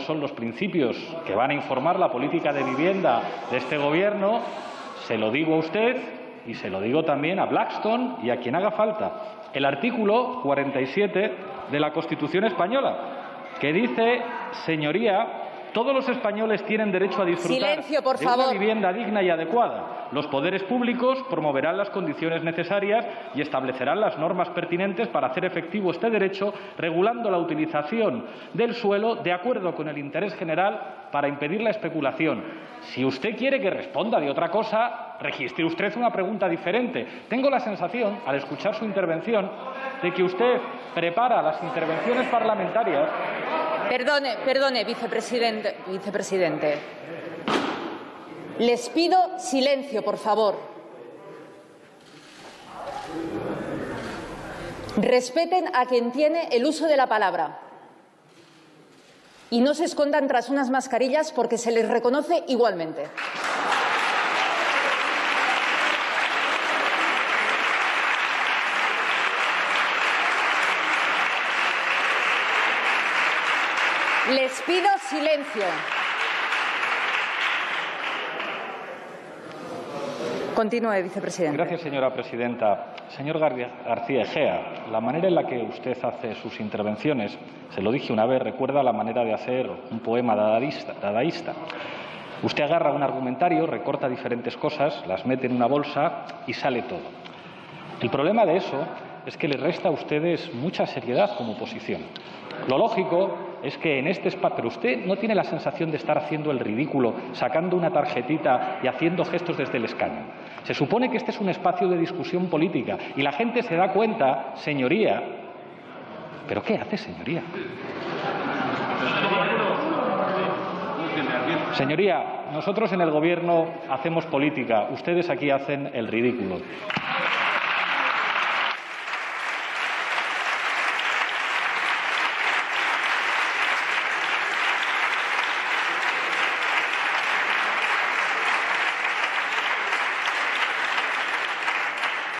son los principios que van a informar la política de vivienda de este Gobierno, se lo digo a usted y se lo digo también a Blackstone y a quien haga falta. El artículo 47 de la Constitución española, que dice, señoría, todos los españoles tienen derecho a disfrutar Silencio, por de favor. una vivienda digna y adecuada. Los poderes públicos promoverán las condiciones necesarias y establecerán las normas pertinentes para hacer efectivo este derecho, regulando la utilización del suelo de acuerdo con el interés general para impedir la especulación. Si usted quiere que responda de otra cosa, registre usted una pregunta diferente. Tengo la sensación, al escuchar su intervención, de que usted prepara las intervenciones parlamentarias Perdone, perdone, vicepresidente. vicepresidente. Les pido silencio, por favor. Respeten a quien tiene el uso de la palabra. Y no se escondan tras unas mascarillas porque se les reconoce igualmente. Les pido silencio. Continúe, vicepresidente. Gracias, señora presidenta. Señor Gar- García Egea, la manera en la que usted hace sus intervenciones, se lo dije una vez, recuerda la manera de hacer un poema dadaísta. dadaísta. Usted agarra un argumentario, recorta diferentes cosas, las mete en una bolsa y sale todo. El problema de eso es que le resta a ustedes mucha seriedad como oposición. Lo lógico es que en este espacio, pero usted no tiene la sensación de estar haciendo el ridículo, sacando una tarjetita y haciendo gestos desde el escaño. Se supone que este es un espacio de discusión política y la gente se da cuenta, señoría, ¿pero qué hace, señoría? Señoría, nosotros en el Gobierno hacemos política, ustedes aquí hacen el ridículo.